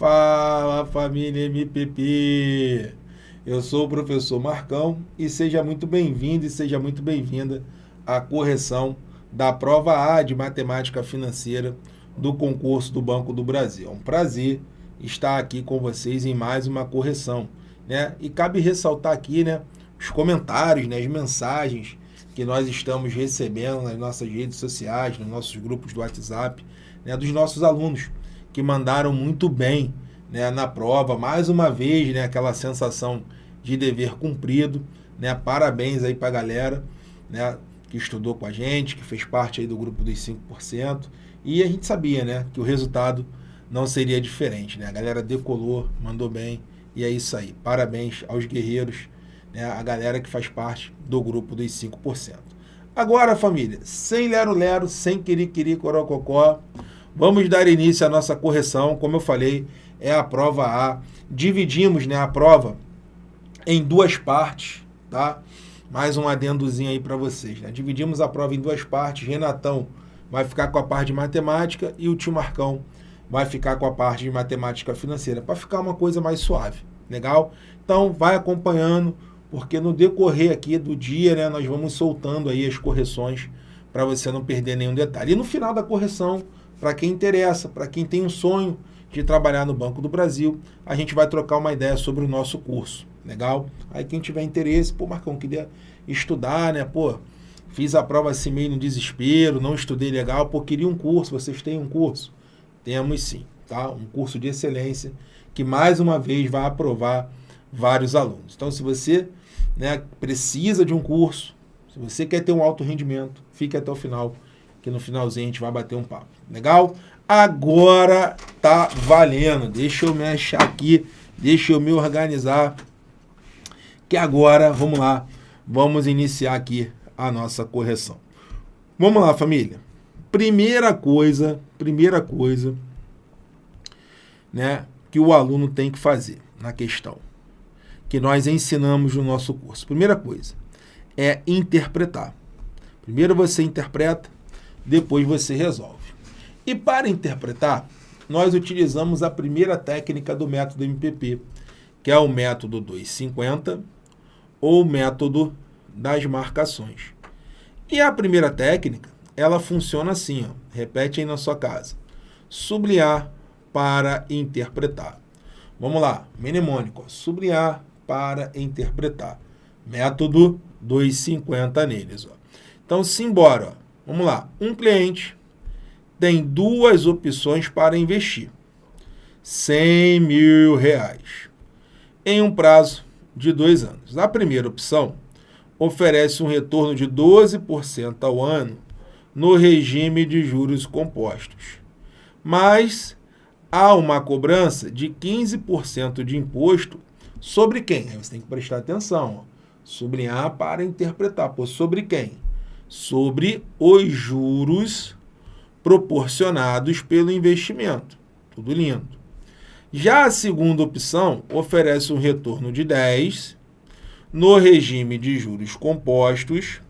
Fala família MPP! Eu sou o professor Marcão e seja muito bem-vindo e seja muito bem-vinda à correção da prova A de Matemática Financeira do concurso do Banco do Brasil. É um prazer estar aqui com vocês em mais uma correção. Né? E cabe ressaltar aqui né, os comentários, né, as mensagens que nós estamos recebendo nas nossas redes sociais, nos nossos grupos do WhatsApp, né, dos nossos alunos que mandaram muito bem né, na prova. Mais uma vez, né, aquela sensação de dever cumprido. Né? Parabéns aí para a galera né, que estudou com a gente, que fez parte aí do grupo dos 5%. E a gente sabia né, que o resultado não seria diferente. Né? A galera decolou, mandou bem. E é isso aí. Parabéns aos guerreiros, né, a galera que faz parte do grupo dos 5%. Agora, família, sem lero-lero, sem querer-querer, corococó, vamos dar início à nossa correção. Como eu falei, é a prova A. Dividimos né, a prova em duas partes, tá? Mais um adendozinho aí para vocês. Né? Dividimos a prova em duas partes. Renatão vai ficar com a parte de matemática e o tio Marcão vai ficar com a parte de matemática financeira, para ficar uma coisa mais suave, legal? Então, vai acompanhando, porque no decorrer aqui do dia, né, nós vamos soltando aí as correções para você não perder nenhum detalhe. E no final da correção, para quem interessa, para quem tem um sonho de trabalhar no Banco do Brasil, a gente vai trocar uma ideia sobre o nosso curso, legal? Aí quem tiver interesse, pô, Marcão, queria estudar, né, pô, fiz a prova assim meio no desespero, não estudei legal, pô, queria um curso, vocês têm um curso? Temos sim, tá? Um curso de excelência que mais uma vez vai aprovar vários alunos. Então, se você né, precisa de um curso, se você quer ter um alto rendimento, fique até o final, que no finalzinho a gente vai bater um papo. Legal? Agora tá valendo. Deixa eu me achar aqui, deixa eu me organizar, que agora, vamos lá, vamos iniciar aqui a nossa correção. Vamos lá, família. Primeira coisa, primeira coisa, né, que o aluno tem que fazer na questão, que nós ensinamos no nosso curso. Primeira coisa é interpretar. Primeiro você interpreta, depois você resolve. E para interpretar, nós utilizamos a primeira técnica do método MPP, que é o método 250 ou método das marcações. E a primeira técnica ela funciona assim, ó. repete aí na sua casa. Sublinhar para interpretar. Vamos lá, mnemônico, sublinhar para interpretar. Método 250 neles. Ó. Então, simbora. Ó. Vamos lá. Um cliente tem duas opções para investir. 100 mil reais em um prazo de dois anos. A primeira opção oferece um retorno de 12% ao ano no regime de juros compostos. Mas há uma cobrança de 15% de imposto sobre quem? Aí você tem que prestar atenção, ó. sublinhar para interpretar. Pô, sobre quem? Sobre os juros proporcionados pelo investimento. Tudo lindo. Já a segunda opção oferece um retorno de 10 no regime de juros compostos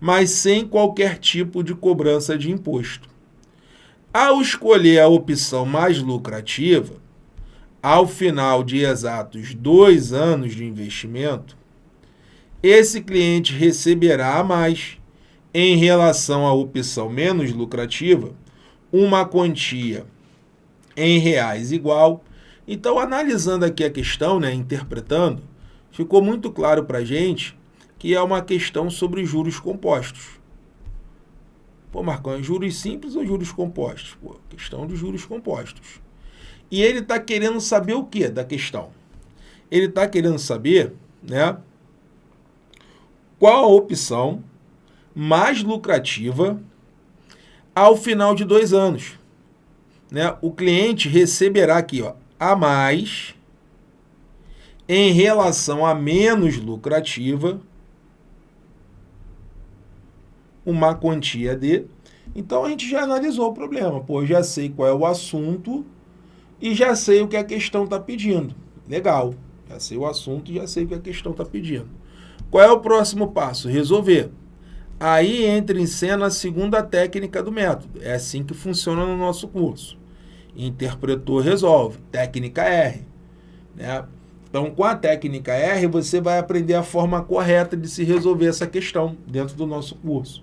mas sem qualquer tipo de cobrança de imposto. Ao escolher a opção mais lucrativa, ao final de exatos dois anos de investimento, esse cliente receberá mais, em relação à opção menos lucrativa, uma quantia em reais igual. Então, analisando aqui a questão, né, interpretando, ficou muito claro para a gente que é uma questão sobre juros compostos. Pô, Marcão, é juros simples ou juros compostos? Pô, questão de juros compostos. E ele está querendo saber o que da questão? Ele está querendo saber né, qual a opção mais lucrativa ao final de dois anos. Né? O cliente receberá aqui ó, a mais em relação a menos lucrativa uma quantia de... Então, a gente já analisou o problema. Pô, já sei qual é o assunto e já sei o que a questão está pedindo. Legal. Já sei o assunto e já sei o que a questão está pedindo. Qual é o próximo passo? Resolver. Aí entra em cena a segunda técnica do método. É assim que funciona no nosso curso. Interpretou, resolve. Técnica R. Né? Então, com a técnica R, você vai aprender a forma correta de se resolver essa questão dentro do nosso curso.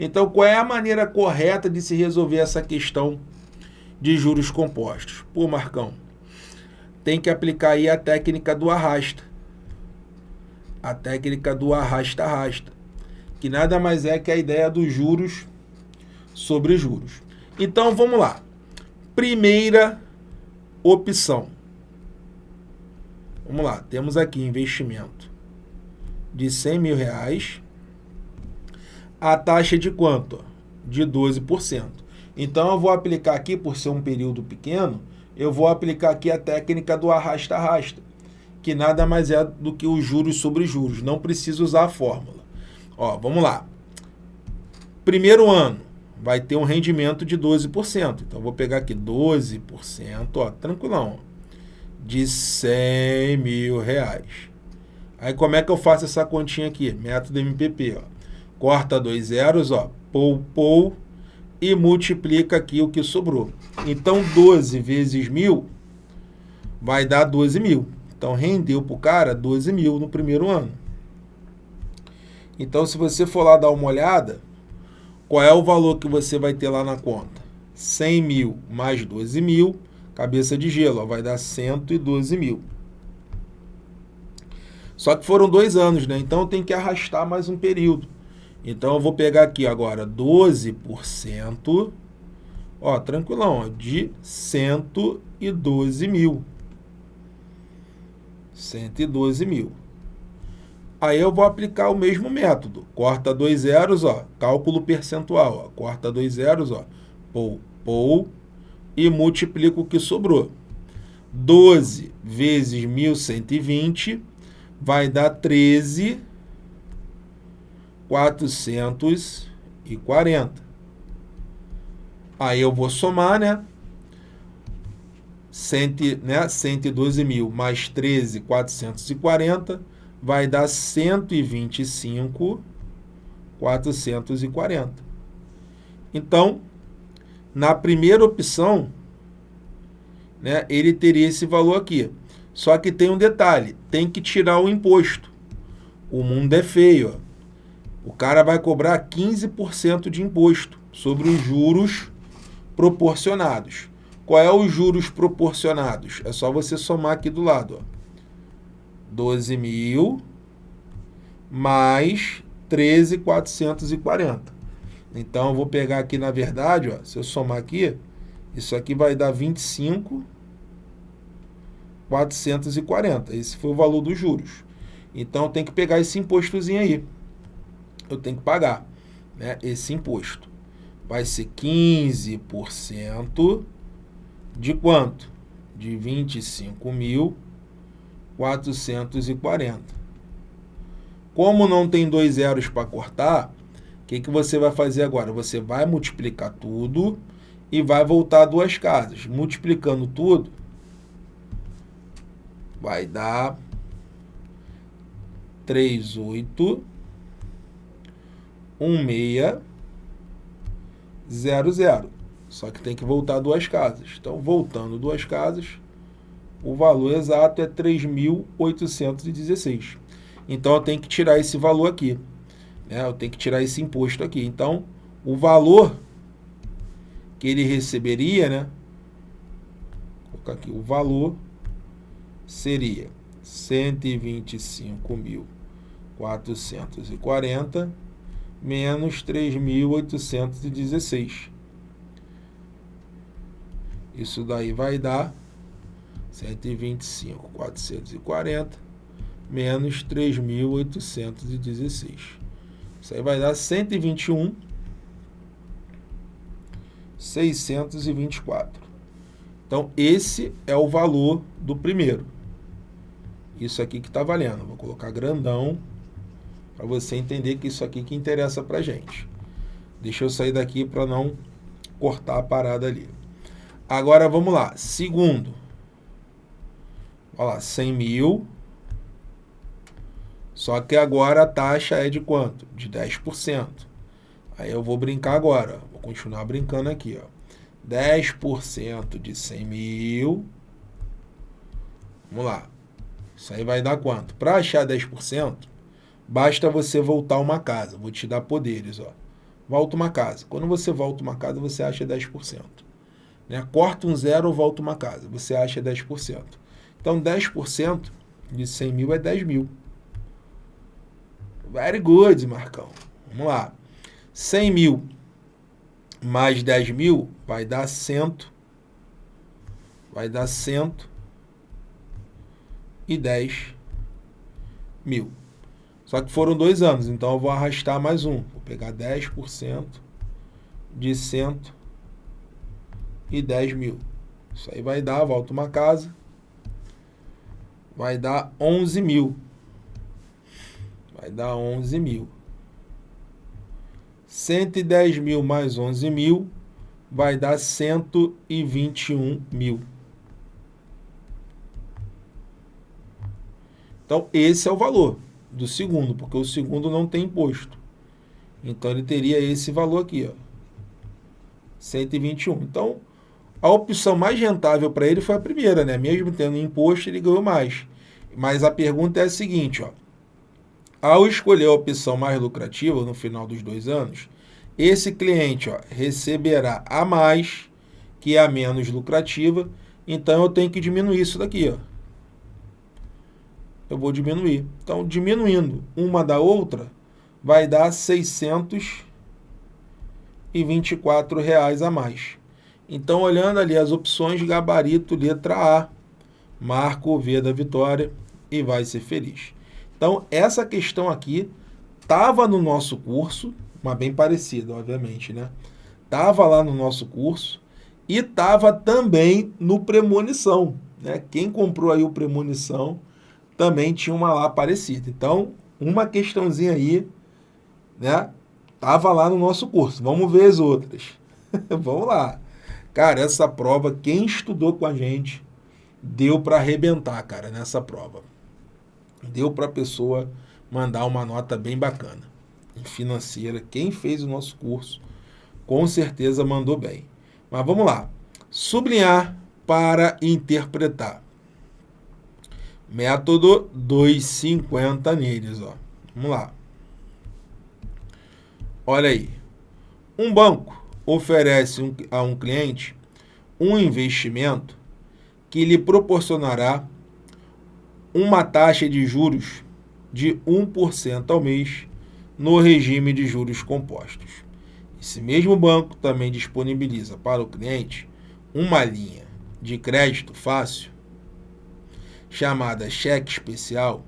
Então, qual é a maneira correta de se resolver essa questão de juros compostos? Pô, Marcão, tem que aplicar aí a técnica do arrasta. A técnica do arrasta-arrasta, que nada mais é que a ideia dos juros sobre juros. Então, vamos lá. Primeira opção. Vamos lá, temos aqui investimento de 100 mil reais. A taxa de quanto? De 12%. Então, eu vou aplicar aqui, por ser um período pequeno, eu vou aplicar aqui a técnica do arrasta-arrasta, que nada mais é do que os juros sobre juros. Não preciso usar a fórmula. Ó, vamos lá. Primeiro ano, vai ter um rendimento de 12%. Então, vou pegar aqui 12%, ó, tranquilão, de 100 mil reais. Aí, como é que eu faço essa continha aqui? Método MPP, ó. Corta dois zeros, ó, pou, pou, e multiplica aqui o que sobrou. Então, 12 vezes mil vai dar 12 mil. Então, rendeu para o cara 12 mil no primeiro ano. Então, se você for lá dar uma olhada, qual é o valor que você vai ter lá na conta? 100 mil mais 12 mil, cabeça de gelo, ó, vai dar 112 mil. Só que foram dois anos, né? Então tem que arrastar mais um período. Então eu vou pegar aqui agora 12%, ó, tranquilão, ó, de 112 mil. 112 mil. Aí eu vou aplicar o mesmo método. Corta dois zeros, ó, cálculo percentual. Ó, corta dois zeros, ó, pou, pou, e multiplico o que sobrou. 12 vezes 1.120 vai dar 13, 440. Aí eu vou somar, né? Cento, né? 112 mil mais 13, 440 vai dar 125,440. Então, na primeira opção, né, ele teria esse valor aqui. Só que tem um detalhe, tem que tirar o imposto. O mundo é feio. Ó. O cara vai cobrar 15% de imposto sobre os juros proporcionados. Qual é os juros proporcionados? É só você somar aqui do lado. Ó. 12 mil mais 13,440. Então, eu vou pegar aqui, na verdade, ó, se eu somar aqui, isso aqui vai dar 25,440. Esse foi o valor dos juros. Então, tem que pegar esse impostozinho aí. Eu tenho que pagar né, esse imposto. Vai ser 15% de quanto? De 25 mil 440. Como não tem dois zeros para cortar, o que, que você vai fazer agora? Você vai multiplicar tudo e vai voltar duas casas. Multiplicando tudo, vai dar 38, 1600. Só que tem que voltar duas casas. Então, voltando duas casas, o valor exato é 3.816. Então, eu tenho que tirar esse valor aqui. Né? Eu tenho que tirar esse imposto aqui. Então, o valor que ele receberia, né? Vou colocar aqui, o valor seria 125.440 menos 3.816. Isso daí vai dar 125, 440, menos 3.816. Isso aí vai dar 121, 624. Então, esse é o valor do primeiro. Isso aqui que está valendo. Vou colocar grandão para você entender que isso aqui que interessa para gente. Deixa eu sair daqui para não cortar a parada ali. Agora, vamos lá. Segundo. Olha lá, 100 mil. Só que agora a taxa é de quanto? De 10%. Aí eu vou brincar agora. Vou continuar brincando aqui. Ó. 10% de 100 mil. Vamos lá. Isso aí vai dar quanto? Para achar 10%, basta você voltar uma casa. Vou te dar poderes, ó. Volta uma casa. Quando você volta uma casa, você acha 10%. Né? Corta um zero, volta uma casa. Você acha 10%. Então, 10% de 100 mil é 10 mil. Very good, Marcão. Vamos lá. 100 mil mais 10 mil vai dar 100. Vai dar 110 mil. Só que foram dois anos, então eu vou arrastar mais um. Vou pegar 10% de 110 mil. Isso aí vai dar, volta uma casa, vai dar 11 mil. Vai dar 11 mil. 110 mil mais 11 mil vai dar 121 mil. Então, esse é o valor do segundo, porque o segundo não tem imposto. Então, ele teria esse valor aqui, ó, 121. Então, a opção mais rentável para ele foi a primeira, né? Mesmo tendo imposto, ele ganhou mais. Mas a pergunta é a seguinte, ó. Ao escolher a opção mais lucrativa no final dos dois anos, esse cliente ó, receberá a mais, que a menos lucrativa, então eu tenho que diminuir isso daqui. Ó. Eu vou diminuir. Então, diminuindo uma da outra, vai dar 624 reais a mais. Então, olhando ali as opções, gabarito, letra A, marco o V da vitória e vai ser feliz. Então, essa questão aqui estava no nosso curso, mas bem parecida, obviamente, né? Estava lá no nosso curso e estava também no Premonição, né? Quem comprou aí o Premonição também tinha uma lá parecida. Então, uma questãozinha aí, né? Tava lá no nosso curso. Vamos ver as outras. Vamos lá. Cara, essa prova, quem estudou com a gente, deu para arrebentar, cara, nessa prova deu para a pessoa mandar uma nota bem bacana financeira. Quem fez o nosso curso, com certeza mandou bem. Mas vamos lá. Sublinhar para interpretar. Método 250 neles, ó. Vamos lá. Olha aí. Um banco oferece um, a um cliente um investimento que lhe proporcionará uma taxa de juros de 1% ao mês no regime de juros compostos. Esse mesmo banco também disponibiliza para o cliente uma linha de crédito fácil, chamada cheque especial,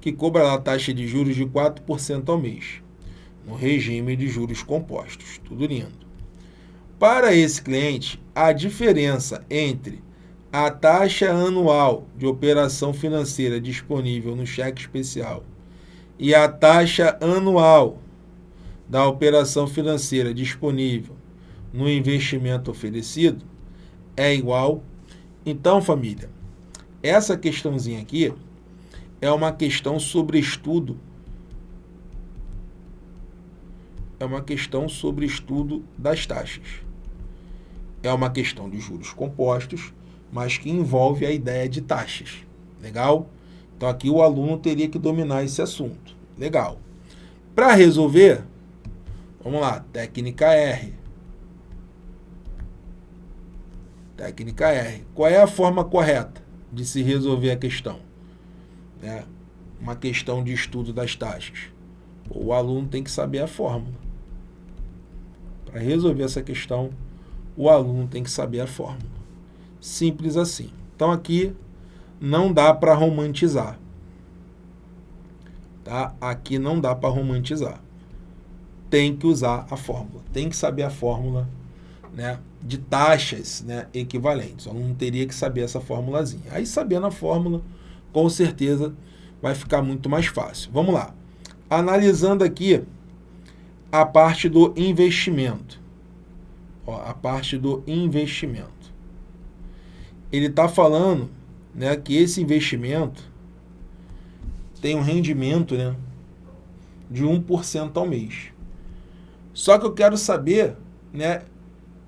que cobra a taxa de juros de 4% ao mês, no regime de juros compostos. Tudo lindo. Para esse cliente, a diferença entre a taxa anual de operação financeira disponível no cheque especial e a taxa anual da operação financeira disponível no investimento oferecido é igual. Então, família, essa questãozinha aqui é uma questão sobre estudo. É uma questão sobre estudo das taxas. É uma questão de juros compostos mas que envolve a ideia de taxas. Legal? Então aqui o aluno teria que dominar esse assunto. Legal. Para resolver, vamos lá, técnica R. Técnica R. Qual é a forma correta de se resolver a questão? É uma questão de estudo das taxas. O aluno tem que saber a fórmula. Para resolver essa questão, o aluno tem que saber a fórmula. Simples assim. Então aqui não dá para romantizar. Tá? Aqui não dá para romantizar. Tem que usar a fórmula. Tem que saber a fórmula né, de taxas né, equivalentes. O aluno teria que saber essa formulazinha. Aí sabendo a fórmula, com certeza vai ficar muito mais fácil. Vamos lá. Analisando aqui a parte do investimento. Ó, a parte do investimento ele está falando né, que esse investimento tem um rendimento né, de 1% ao mês. Só que eu quero saber né,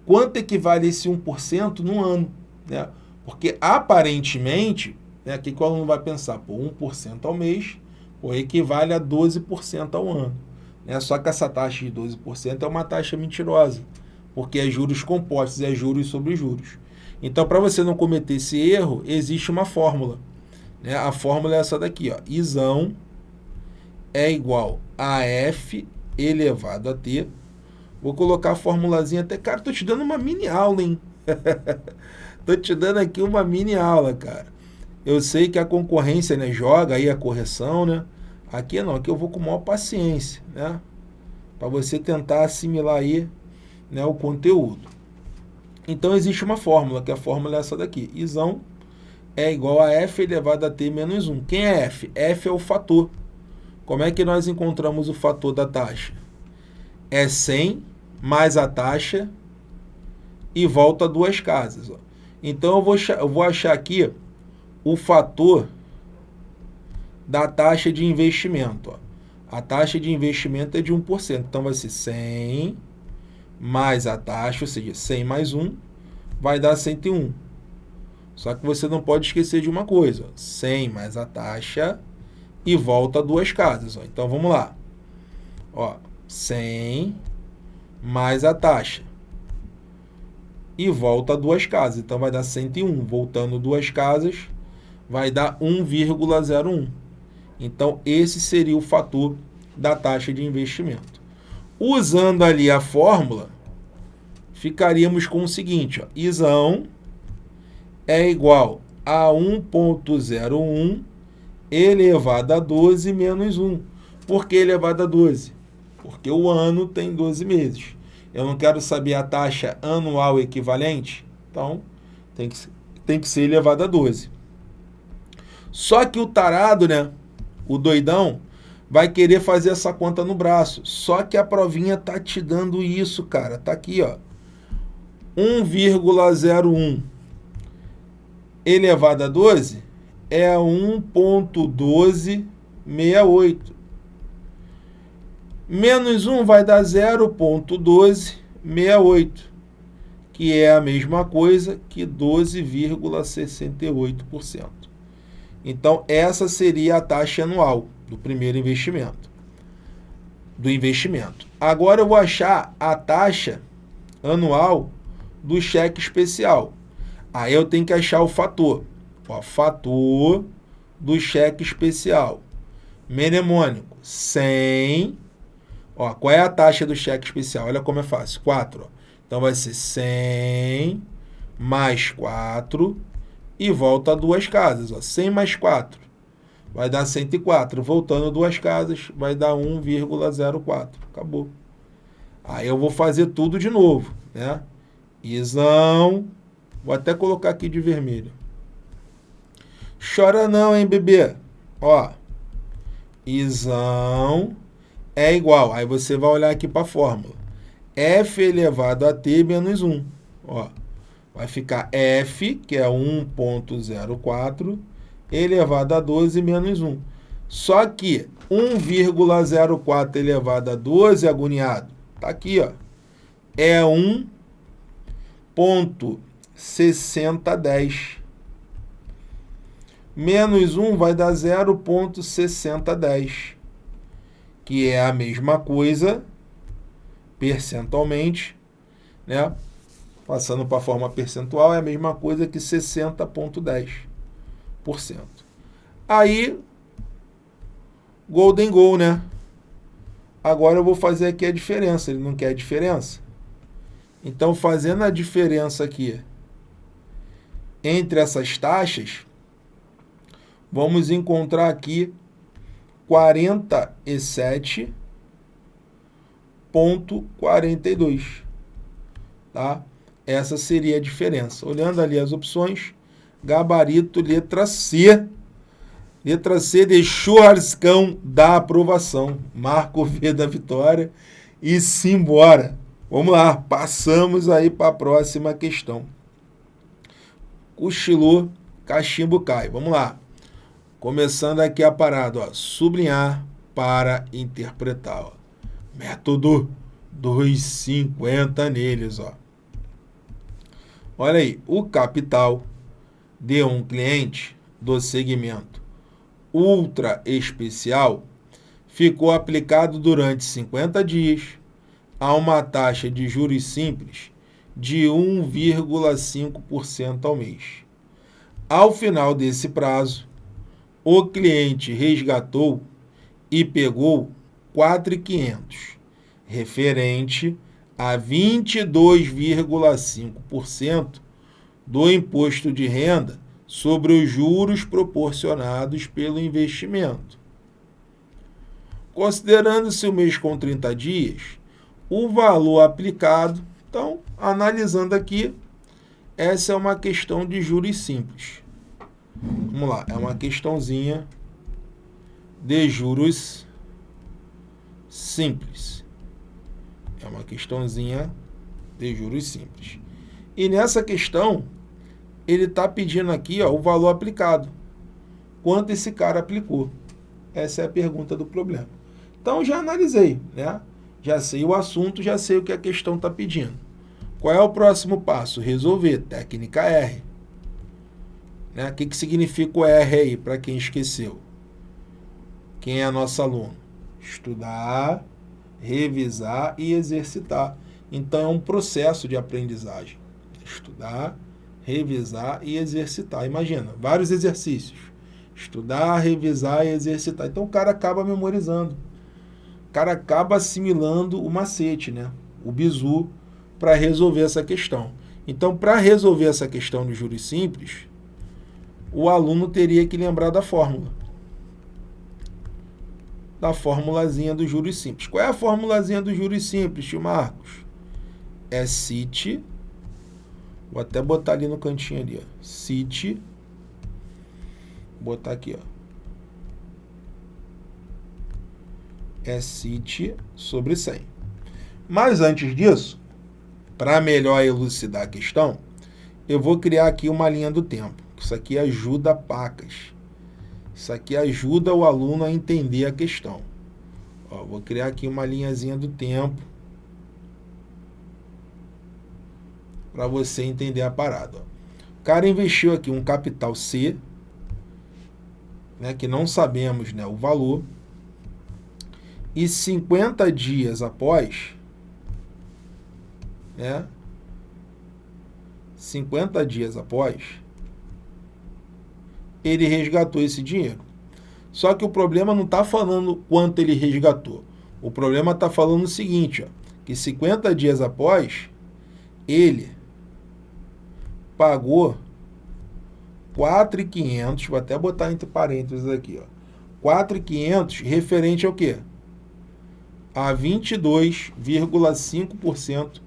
quanto equivale esse 1% no ano, né? Porque aparentemente, né, aqui que o aluno vai pensar, pô, 1% ao mês pô, equivale a 12% ao ano. Né? Só que essa taxa de 12% é uma taxa mentirosa, porque é juros compostos, é juros sobre juros. Então, para você não cometer esse erro, existe uma fórmula. Né? A fórmula é essa daqui, ó. Isão é igual a F elevado a T. Vou colocar a formulazinha até... Cara, tô te dando uma mini aula, hein? tô te dando aqui uma mini aula, cara. Eu sei que a concorrência né, joga aí a correção, né? Aqui não, aqui eu vou com maior paciência, né? Para você tentar assimilar aí né, o conteúdo. Então existe uma fórmula, que a fórmula é essa daqui. Isão é igual a f elevado a t menos 1. Quem é f? f é o fator. Como é que nós encontramos o fator da taxa? É 100 mais a taxa e volta duas casas. Ó. Então eu vou, eu vou achar aqui o fator da taxa de investimento. Ó. A taxa de investimento é de 1%. Então vai ser 100 mais a taxa, ou seja, 100 mais 1, vai dar 101. Só que você não pode esquecer de uma coisa, 100 mais a taxa e volta duas casas. Ó. Então, vamos lá. Ó, 100 mais a taxa e volta duas casas. Então, vai dar 101. Voltando duas casas, vai dar 1,01. Então, esse seria o fator da taxa de investimento. Usando ali a fórmula, ficaríamos com o seguinte, ó, isão é igual a 1.01 elevado a 12 menos 1. Por que elevado a 12? Porque o ano tem 12 meses. Eu não quero saber a taxa anual equivalente, então tem que, tem que ser elevado a 12. Só que o tarado, né, o doidão, vai querer fazer essa conta no braço. Só que a provinha tá te dando isso, cara. Tá aqui, ó. 1,01 elevado a 12 é 1.1268. Menos 1 vai dar 0.1268, que é a mesma coisa que 12,68%. Então, essa seria a taxa anual do primeiro investimento. Do investimento. Agora eu vou achar a taxa anual do cheque especial. Aí eu tenho que achar o fator. Ó, fator do cheque especial. Mnemônico, 100. Ó, qual é a taxa do cheque especial? Olha como é fácil. 4. Ó. Então vai ser 100 mais 4 e volta duas casas. Ó. 100 mais 4 vai dar 104. Voltando duas casas, vai dar 1,04. Acabou. Aí eu vou fazer tudo de novo, né? Isão. Vou até colocar aqui de vermelho. Chora não, hein, bebê? Ó. Isão é igual. Aí você vai olhar aqui para a fórmula. F elevado a T menos 1. Ó. Vai ficar F, que é 1.04, elevado a 12 menos 1. Só que 1,04 elevado a 12, agoniado, está aqui, ó, é 1,6010. Menos 1 vai dar 0,6010, que é a mesma coisa, percentualmente, né? Passando para a forma percentual, é a mesma coisa que 60,10%. Aí, golden goal, né? Agora eu vou fazer aqui a diferença. Ele não quer a diferença? Então, fazendo a diferença aqui entre essas taxas, vamos encontrar aqui 47,42. Tá? Essa seria a diferença. Olhando ali as opções, gabarito letra C. Letra C de churrascão da aprovação. Marco V da vitória e simbora. Vamos lá, passamos aí para a próxima questão. Cochilou, cachimbo cai. Vamos lá. Começando aqui a parada, ó. Sublinhar para interpretar, ó. Método 250 neles, ó. Olha aí, o capital de um cliente do segmento ultra especial ficou aplicado durante 50 dias a uma taxa de juros simples de 1,5% ao mês. Ao final desse prazo, o cliente resgatou e pegou 4,500, referente a 22,5% do imposto de renda sobre os juros proporcionados pelo investimento. Considerando-se o mês com 30 dias, o valor aplicado, então, analisando aqui, essa é uma questão de juros simples. Vamos lá, é uma questãozinha de juros simples. É uma questãozinha de juros simples. E nessa questão, ele está pedindo aqui ó, o valor aplicado. Quanto esse cara aplicou? Essa é a pergunta do problema. Então, já analisei, né? Já sei o assunto, já sei o que a questão está pedindo. Qual é o próximo passo? Resolver. Técnica R. Né? O que, que significa o R aí, para quem esqueceu? Quem é nosso aluno? Estudar, revisar e exercitar. Então, é um processo de aprendizagem. Estudar, revisar e exercitar. Imagina, vários exercícios. Estudar, revisar e exercitar. Então, o cara acaba memorizando. O cara acaba assimilando o macete, né? O bizu, para resolver essa questão. Então, para resolver essa questão de juros simples, o aluno teria que lembrar da fórmula. Da formulazinha dos juros simples. Qual é a formulazinha dos juros simples, tio Marcos? É CIT, vou até botar ali no cantinho ali, ó. CIT, botar aqui, ó. É CIT sobre 100. Mas antes disso, para melhor elucidar a questão, eu vou criar aqui uma linha do tempo. Isso aqui ajuda pacas. Isso aqui ajuda o aluno a entender a questão. Ó, vou criar aqui uma linhazinha do tempo para você entender a parada. Ó. O cara investiu aqui um capital C, né, que não sabemos né, o valor, e 50 dias após, né, 50 dias após, ele resgatou esse dinheiro. Só que o problema não está falando quanto ele resgatou. O problema está falando o seguinte, ó, que 50 dias após, ele pagou 4.500, vou até botar entre parênteses aqui, ó. 4.500 referente ao quê? A 22,5%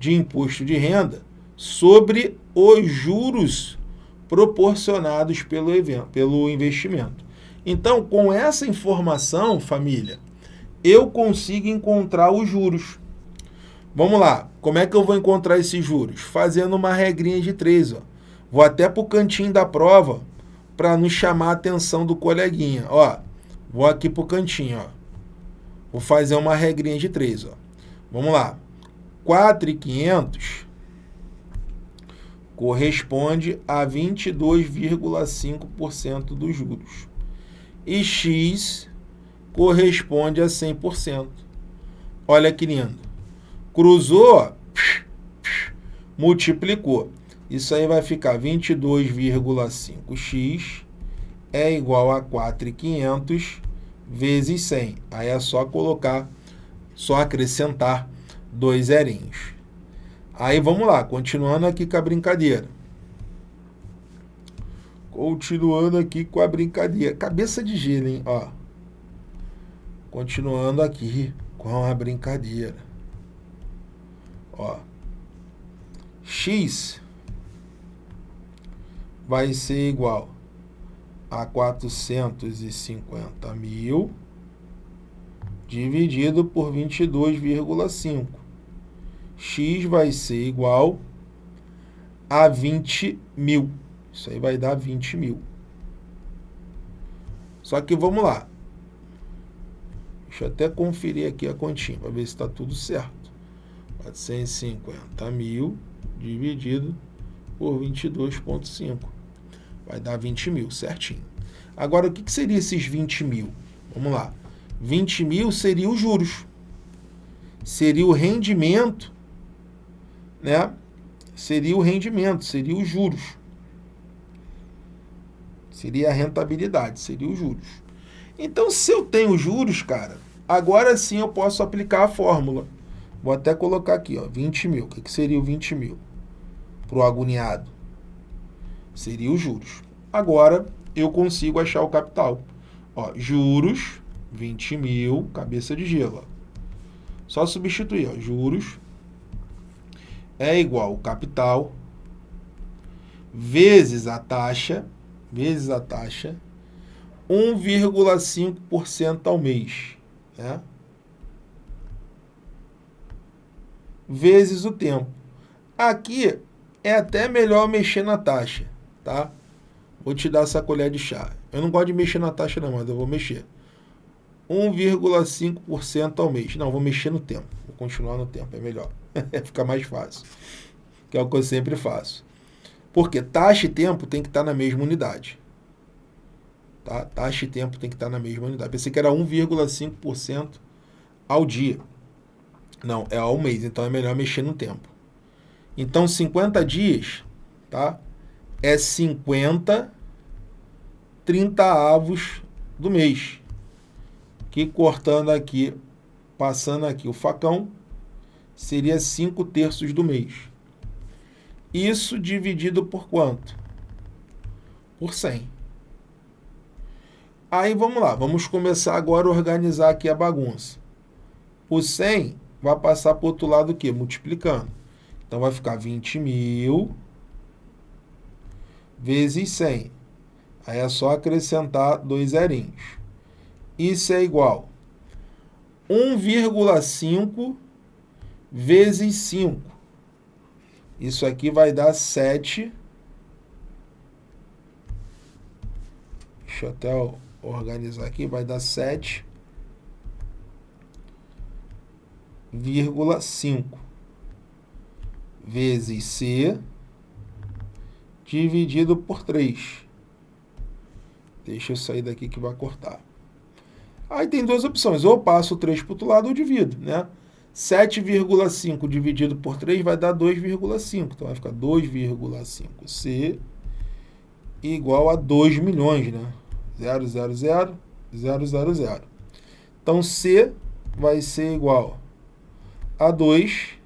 de imposto de renda sobre os juros proporcionados pelo, evento, pelo investimento. Então, com essa informação, família, eu consigo encontrar os juros. Vamos lá, como é que eu vou encontrar esses juros? Fazendo uma regrinha de três. Ó. Vou até para o cantinho da prova para não chamar a atenção do coleguinha. Ó, vou aqui para o cantinho. Ó. Vou fazer uma regrinha de três. Ó. Vamos lá. 4,500 corresponde a 22,5% dos juros. E X corresponde a 100%. Olha que lindo. Cruzou, multiplicou. Isso aí vai ficar 22,5x é igual a 4,500 vezes 100. Aí é só colocar, só acrescentar dois zerinhos. Aí vamos lá, continuando aqui com a brincadeira. Continuando aqui com a brincadeira. Cabeça de gelo, hein? Ó. Continuando aqui com a brincadeira. Ó. X vai ser igual a 450 mil dividido por 22,5 x vai ser igual a 20 mil. Isso aí vai dar 20 mil. Só que vamos lá. Deixa eu até conferir aqui a continha para ver se está tudo certo. 450 mil dividido por 22,5. Vai dar 20 mil, certinho. Agora, o que, que seria esses 20 mil? Vamos lá. 20 mil seria os juros. Seria o rendimento, né? Seria o rendimento, seria os juros. Seria a rentabilidade, seria os juros. Então, se eu tenho juros, cara, agora sim eu posso aplicar a fórmula. Vou até colocar aqui, ó, 20 mil. O que, que seria o 20 mil? Para o agoniado. Seria os juros. Agora, eu consigo achar o capital. Ó, juros, 20 mil, cabeça de gelo. Só substituir, ó, juros é igual ao capital vezes a taxa, vezes a taxa, 1,5% ao mês, né? Vezes o tempo. Aqui é até melhor mexer na taxa, tá? Vou te dar essa colher de chá. Eu não gosto de mexer na taxa não, mas eu vou mexer. 1,5% ao mês. Não, vou mexer no tempo. Vou continuar no tempo, é melhor. Fica mais fácil. Que é o que eu sempre faço. Porque taxa e tempo tem que estar na mesma unidade. Tá? Taxa e tempo tem que estar na mesma unidade. Pensei que era 1,5% ao dia. Não, é ao mês, então é melhor mexer no tempo. Então, 50 dias, tá? É 50 30 avos do mês. Que cortando aqui, passando aqui o facão, seria 5 terços do mês. Isso dividido por quanto? Por 100. Aí vamos lá, vamos começar agora a organizar aqui a bagunça. O 100 vai passar para o outro lado o quê? Multiplicando. Então vai ficar 20 mil vezes 100. Aí é só acrescentar dois zerinhos. Isso é igual 1,5 vezes 5. Isso aqui vai dar 7. Deixa eu até organizar aqui. Vai dar 7,5 vezes C dividido por 3. Deixa eu sair daqui que vai cortar. Aí tem duas opções, ou passo 3 para o outro lado ou divido, né? 7,5 dividido por 3 vai dar 2,5. Então vai ficar 2,5C igual a 2 milhões, né? 0, 0, 0, 0, 0, 0. Então C vai ser igual a 2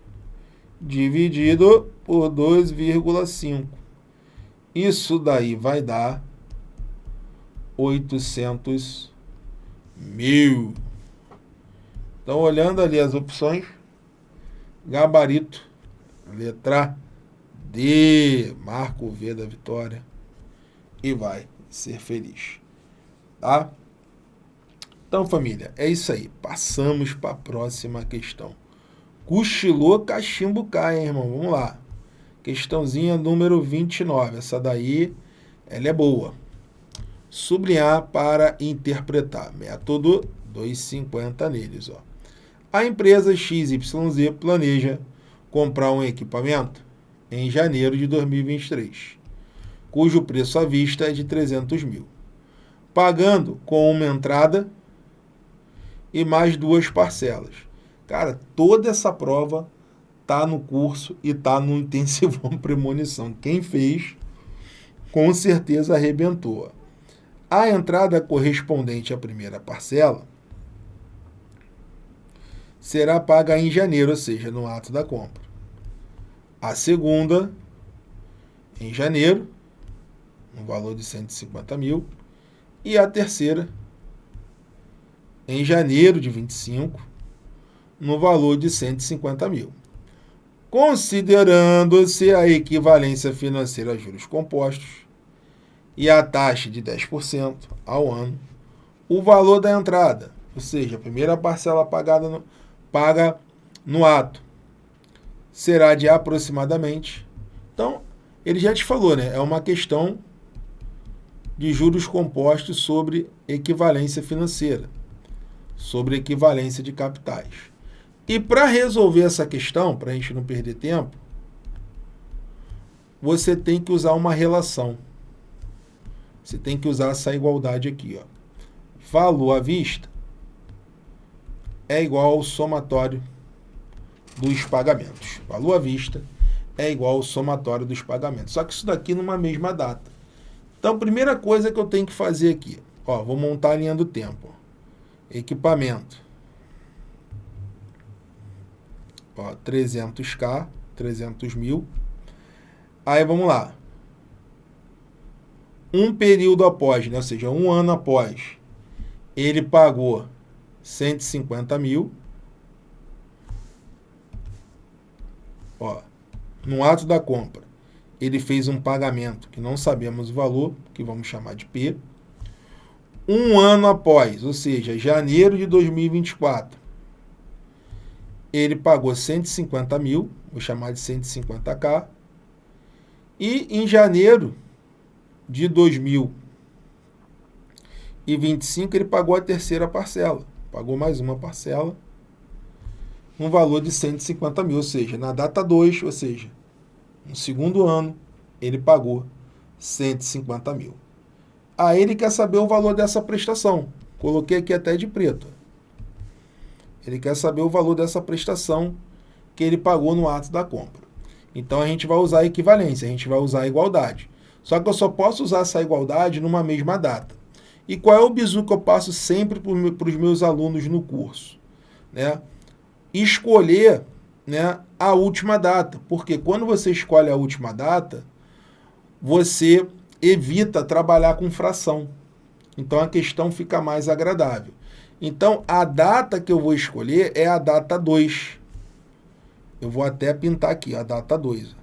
dividido por 2,5. Isso daí vai dar 800 mil. Então, olhando ali as opções, gabarito, letra D, marca o V da vitória e vai ser feliz. Tá? Então, família, é isso aí. Passamos para a próxima questão. Cochilou, cachimbo cai, hein, irmão? Vamos lá. Questãozinha número 29. Essa daí, ela é boa sublinhar para interpretar. Método 250 neles. Ó. A empresa XYZ planeja comprar um equipamento em janeiro de 2023, cujo preço à vista é de 300 mil, pagando com uma entrada e mais duas parcelas. Cara, toda essa prova tá no curso e tá no intensivão premonição. Quem fez, com certeza arrebentou. A entrada correspondente à primeira parcela será paga em janeiro, ou seja, no ato da compra. A segunda, em janeiro, no valor de 150 mil. E a terceira, em janeiro de 25, no valor de 150 mil. Considerando-se a equivalência financeira a juros compostos, e a taxa de 10% ao ano, o valor da entrada, ou seja, a primeira parcela pagada no, paga no ato, será de aproximadamente. Então, ele já te falou, né? É uma questão de juros compostos sobre equivalência financeira, sobre equivalência de capitais. E para resolver essa questão, para a gente não perder tempo, você tem que usar uma relação. Você tem que usar essa igualdade aqui. Ó. Valor à vista é igual ao somatório dos pagamentos. Valor à vista é igual ao somatório dos pagamentos. Só que isso daqui numa mesma data. Então, primeira coisa que eu tenho que fazer aqui, ó, vou montar a linha do tempo. Equipamento. Ó, 300k, 300 mil. Aí vamos lá. Um período após, né? ou seja, um ano após, ele pagou 150 mil. Ó, no ato da compra, ele fez um pagamento que não sabemos o valor, que vamos chamar de P. Um ano após, ou seja, janeiro de 2024, ele pagou 150 mil, vou chamar de 150k. E em janeiro de 2025, ele pagou a terceira parcela. Pagou mais uma parcela, um valor de 150 mil, ou seja, na data 2, ou seja, no segundo ano, ele pagou 150 mil. Aí ele quer saber o valor dessa prestação. Coloquei aqui até de preto. Ele quer saber o valor dessa prestação que ele pagou no ato da compra. Então a gente vai usar a equivalência, a gente vai usar a igualdade. Só que eu só posso usar essa igualdade numa mesma data. E qual é o bizu que eu passo sempre para os meus alunos no curso? Né? Escolher né, a última data. Porque quando você escolhe a última data, você evita trabalhar com fração. Então a questão fica mais agradável. Então a data que eu vou escolher é a data 2. Eu vou até pintar aqui a data 2.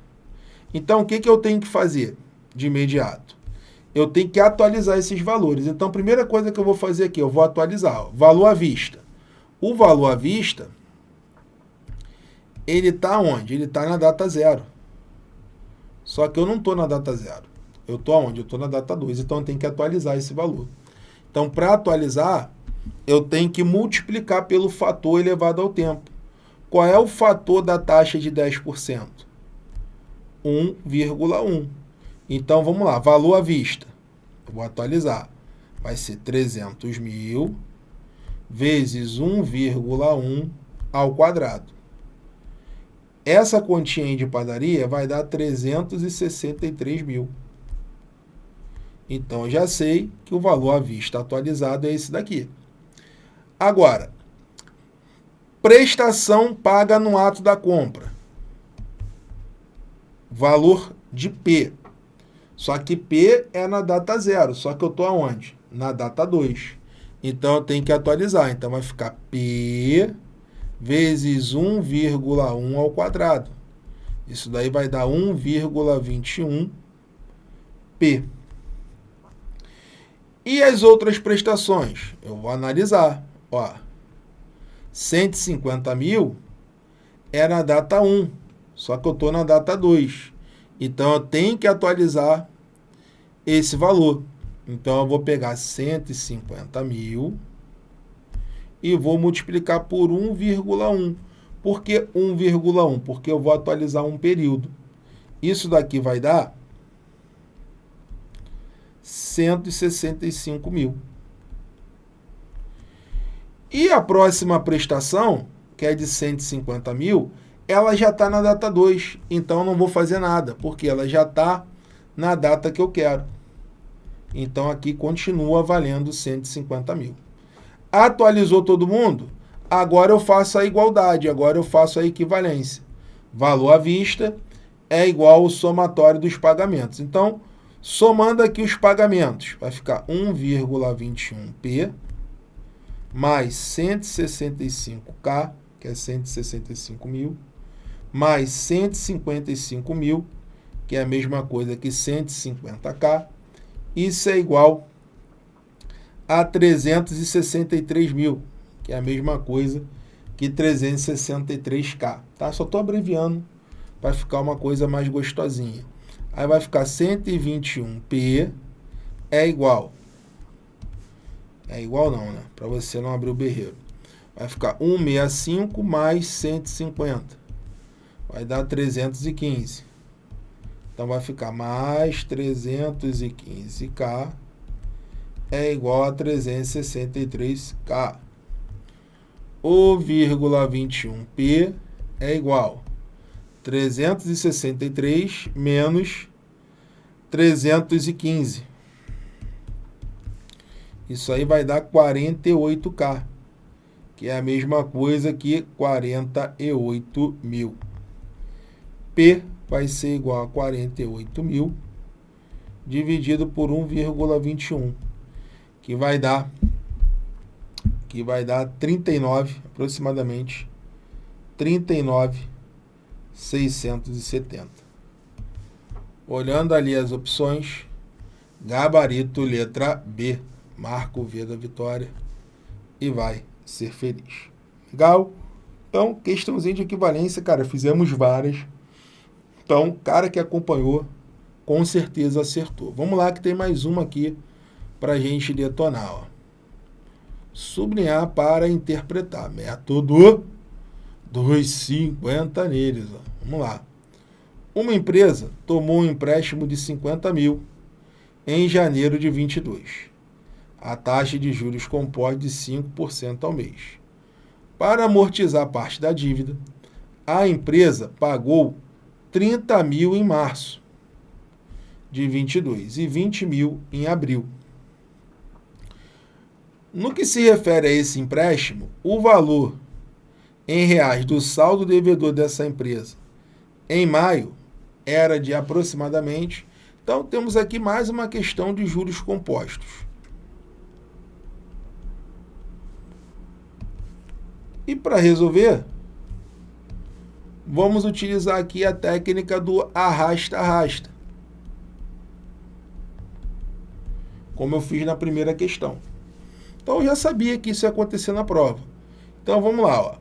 Então o que, que eu tenho que fazer de imediato? Eu tenho que atualizar esses valores. Então a primeira coisa que eu vou fazer aqui, eu vou atualizar. Ó, valor à vista. O valor à vista, ele está onde? Ele está na data 0. Só que eu não estou na data 0. Eu estou aonde? Eu estou na data 2. Então eu tenho que atualizar esse valor. Então, para atualizar, eu tenho que multiplicar pelo fator elevado ao tempo. Qual é o fator da taxa de 10%? 1,1. Então, vamos lá, valor à vista. Eu vou atualizar. Vai ser 300 mil vezes 1,1 ao quadrado. Essa continha de padaria vai dar 363 mil. Então, eu já sei que o valor à vista atualizado é esse daqui. Agora, prestação paga no ato da compra. Valor de P. Só que P é na data zero, só que eu estou aonde? Na data 2. Então, eu tenho que atualizar. Então, vai ficar P vezes 1,1 ao quadrado. Isso daí vai dar 1,21 P. E as outras prestações? Eu vou analisar. Ó, 150 mil é na data 1, só que eu estou na data 2. Então, eu tenho que atualizar esse valor. Então, eu vou pegar 150 mil e vou multiplicar por 1,1. Por que 1,1? Porque eu vou atualizar um período. Isso daqui vai dar 165 mil. E a próxima prestação, que é de 150 mil, ela já está na data 2. Então, não vou fazer nada, porque ela já está na data que eu quero. Então, aqui continua valendo 150 mil. Atualizou todo mundo? Agora eu faço a igualdade, agora eu faço a equivalência. Valor à vista é igual ao somatório dos pagamentos. Então, somando aqui os pagamentos, vai ficar 1,21p mais 165K, que é 165 mil, mais 155 mil, que é a mesma coisa que 150K, isso é igual a 363 mil, que é a mesma coisa que 363K. Tá? Só estou abreviando para ficar uma coisa mais gostosinha. Aí vai ficar 121P é igual é igual não, né? Para você não abrir o berreiro. Vai ficar 165 mais 150. Vai dar 315. Então vai ficar mais 315K é igual a 363K. O vírgula 21P é igual 363 menos 315. Isso aí vai dar 48K, que é a mesma coisa que 48 mil. P vai ser igual a 48 mil dividido por 1,21, que vai dar que vai dar 39 aproximadamente 39,670. Olhando ali as opções, gabarito letra B, marca o V da vitória e vai ser feliz. Legal? Então, questãozinha de equivalência, cara, fizemos várias. Então, cara que acompanhou, com certeza acertou. Vamos lá que tem mais uma aqui para gente detonar. Ó. Sublinhar para interpretar. Método 250 neles. Ó. Vamos lá. Uma empresa tomou um empréstimo de 50 mil em janeiro de 22. A taxa de juros compõe de 5% ao mês. Para amortizar parte da dívida, a empresa pagou 30 mil em março de 22 e 20 mil em abril. No que se refere a esse empréstimo, o valor em reais do saldo devedor dessa empresa em maio era de aproximadamente. Então, temos aqui mais uma questão de juros compostos. E para resolver, vamos utilizar aqui a técnica do arrasta-arrasta. Como eu fiz na primeira questão. Então, eu já sabia que isso ia acontecer na prova. Então, vamos lá. Ó.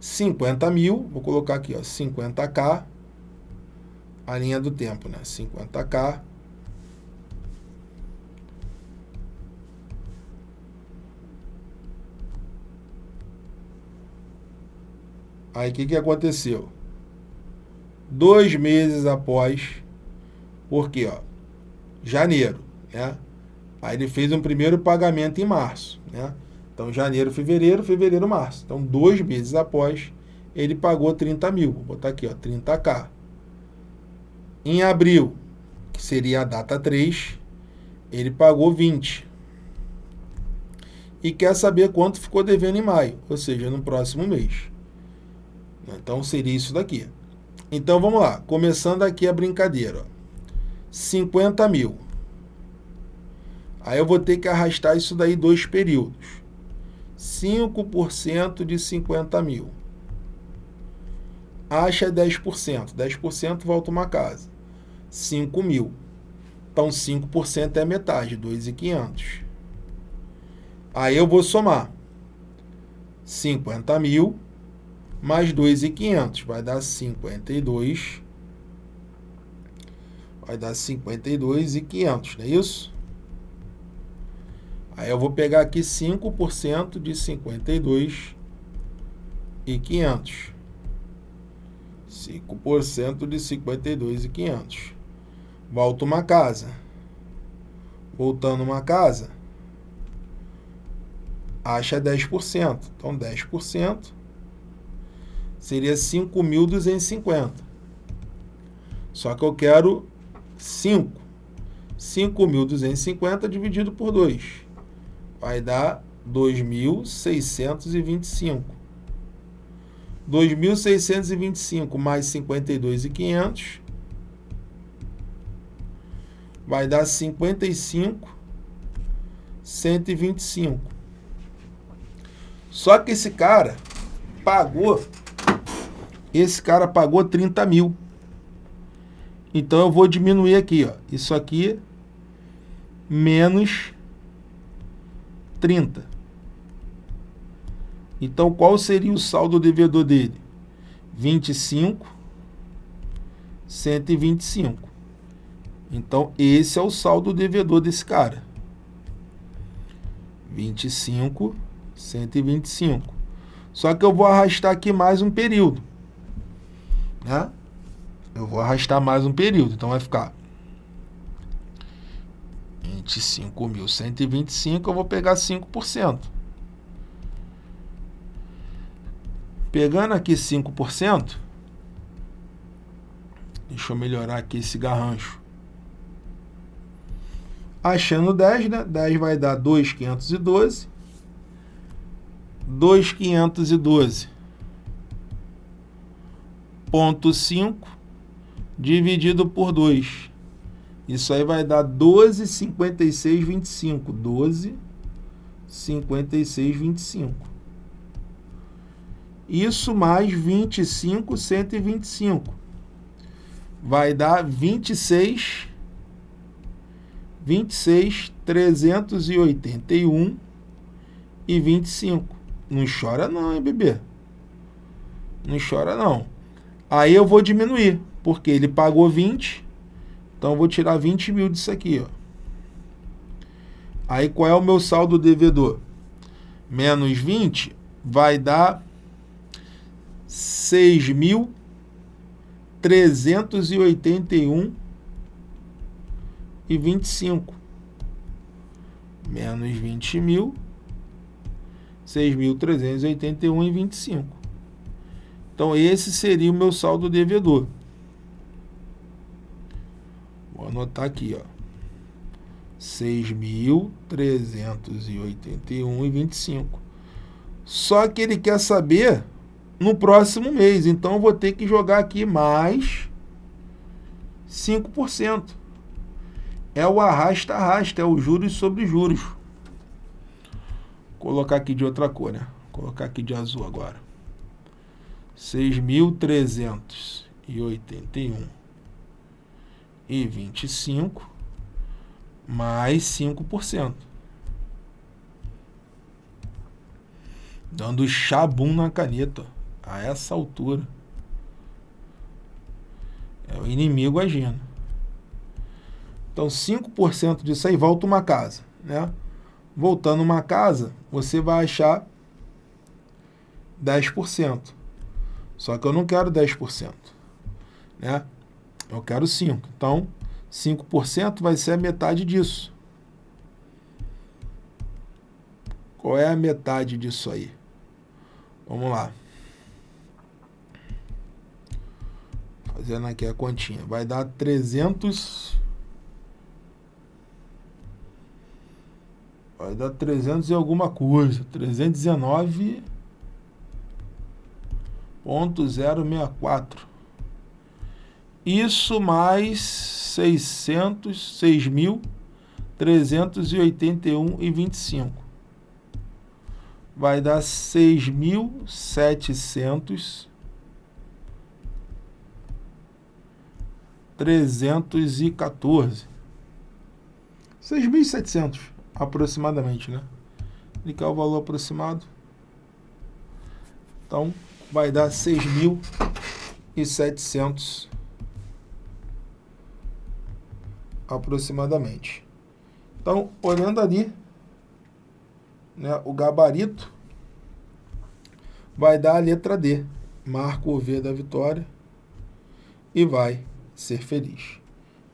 50 mil, vou colocar aqui, ó, 50k, a linha do tempo, né? 50k. Aí, o que, que aconteceu? Dois meses após, porque, ó, janeiro, né? Aí ele fez um primeiro pagamento em março, né? Então, janeiro, fevereiro, fevereiro, março. Então, dois meses após, ele pagou 30 mil. Vou botar aqui, ó, 30k. Em abril, que seria a data 3, ele pagou 20. E quer saber quanto ficou devendo em maio, ou seja, no próximo mês. Então, seria isso daqui. Então, vamos lá. Começando aqui a brincadeira. Ó. 50 mil. Aí eu vou ter que arrastar isso daí dois períodos. 5% de 50 mil. Acha 10%. 10% volta uma casa. 5 mil. Então, 5% é metade, 2.500. Aí eu vou somar 50 mil mais 2.500. Vai dar 52. Vai dar 52.500, não é isso? Aí eu vou pegar aqui 5% de 52 e 500. 5% de 52 e 500. Volto uma casa. Voltando uma casa, acha 10%. Então, 10% seria 5.250. Só que eu quero 5. 5.250 dividido por 2 vai dar 2.625. 2.625 mais 52.500 vai dar 55 125. Só que esse cara pagou esse cara pagou 30 mil. Então eu vou diminuir aqui, ó. Isso aqui menos 30. Então, qual seria o saldo devedor dele? 25, 125. Então, esse é o saldo devedor desse cara. 25, 125. Só que eu vou arrastar aqui mais um período. Né? Eu vou arrastar mais um período, então vai ficar 25.125, eu vou pegar 5%. Pegando aqui 5%, deixa eu melhorar aqui esse garrancho. Achando 10, né? 10 vai dar 2.512. 2.512 ponto 5 dividido por 2. Isso aí vai dar 12, 56, 25. 12, 56, 25. Isso mais 25, 125. Vai dar 26, 26, 381 e 25. Não chora não, hein, bebê? Não chora não. Aí eu vou diminuir, porque ele pagou 20, então eu vou tirar 20 mil disso aqui. Ó. Aí qual é o meu saldo devedor? Menos 20 vai dar 6.381 e 25. Menos 20 mil, 6.381 e 25. Então, esse seria o meu saldo devedor. Vou anotar aqui, ó. 6.381,25. Só que ele quer saber no próximo mês. Então, vou ter que jogar aqui mais 5%. É o arrasta-arrasta, é o juros sobre juros. Vou colocar aqui de outra cor, né? Vou colocar aqui de azul agora seis mil trezentos e oitenta e um e vinte e cinco mais cinco por cento. Dando chabum na caneta a essa altura. É o inimigo agindo. Então 5% disso aí volta uma casa né? Voltando uma casa você vai achar 10% só que eu não quero 10%, né? Eu quero 5%. Então, 5% vai ser a metade disso. Qual é a metade disso aí? Vamos lá. Fazendo aqui a continha. Vai dar 300... Vai dar 300 e alguma coisa. 319... 0,064. Isso mais 600, 6.381,25. Vai dar 6.700 314. 6.700 aproximadamente, né? Clicar o valor aproximado. Então, vai dar 6.700 aproximadamente. Então, olhando ali, né, o gabarito vai dar a letra D. Marca o V da vitória e vai ser feliz.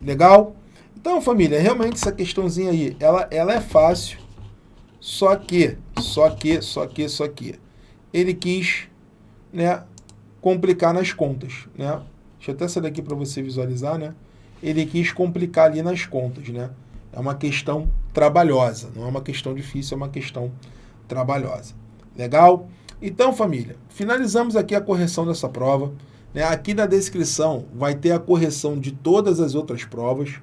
Legal? Então, família, realmente essa questãozinha aí, ela, ela é fácil, só que, só que, só que, só que, ele quis né, complicar nas contas, né? Deixa eu até sair daqui para você visualizar, né? Ele quis complicar ali nas contas, né? É uma questão trabalhosa, não é uma questão difícil, é uma questão trabalhosa. Legal? Então, família, finalizamos aqui a correção dessa prova. Né? Aqui na descrição vai ter a correção de todas as outras provas,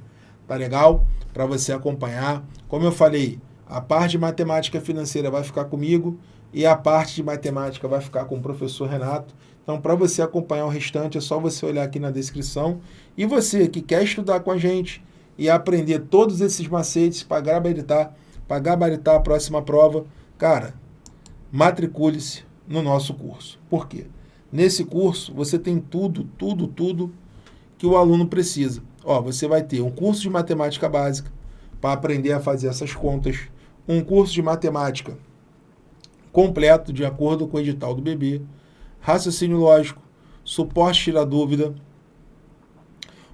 tá legal? Para você acompanhar. Como eu falei, a parte de matemática financeira vai ficar comigo e a parte de matemática vai ficar com o professor Renato. Então, para você acompanhar o restante, é só você olhar aqui na descrição. E você que quer estudar com a gente e aprender todos esses macetes para gabaritar, para gabaritar a próxima prova, cara, matricule-se no nosso curso. Por quê? Nesse curso, você tem tudo, tudo, tudo que o aluno precisa. Ó, você vai ter um curso de matemática básica para aprender a fazer essas contas, um curso de matemática completo de acordo com o edital do bebê, raciocínio lógico, suporte tira dúvida,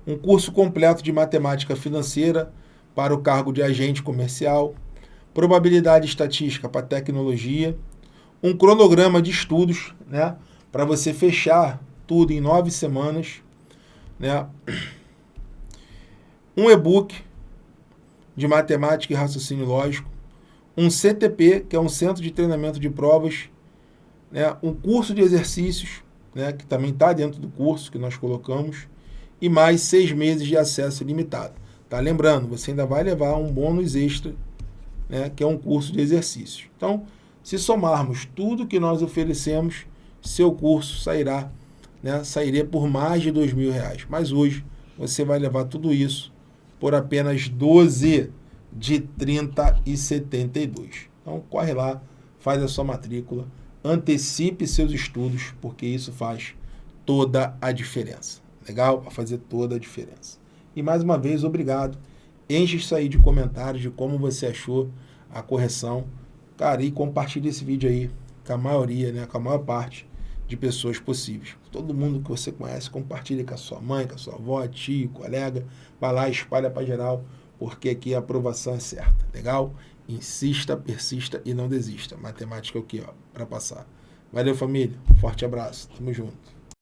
um curso completo de matemática financeira para o cargo de agente comercial, probabilidade estatística para tecnologia, um cronograma de estudos, né, para você fechar tudo em nove semanas, né, um e-book de matemática e raciocínio lógico, um CTP, que é um centro de treinamento de provas, né, um curso de exercícios, né, que também está dentro do curso que nós colocamos, e mais seis meses de acesso ilimitado. Tá? Lembrando, você ainda vai levar um bônus extra, né, que é um curso de exercícios. Então, se somarmos tudo que nós oferecemos, seu curso sairá, né, sairia por mais de mil reais. Mas hoje você vai levar tudo isso por apenas 12 de 30 e 72. Então corre lá, faz a sua matrícula, antecipe seus estudos, porque isso faz toda a diferença. Legal? Vai fazer toda a diferença. E mais uma vez, obrigado. Enche isso aí de comentários de como você achou a correção. Cara, e compartilhe esse vídeo aí com a maioria, né, com a maior parte de pessoas possíveis. Todo mundo que você conhece, compartilhe com a sua mãe, com a sua avó, tio, colega. Vai lá, espalha para geral, porque aqui a aprovação é certa. Legal? Insista, persista e não desista. Matemática é o que, ó, para passar. Valeu, família. Forte abraço. Tamo junto.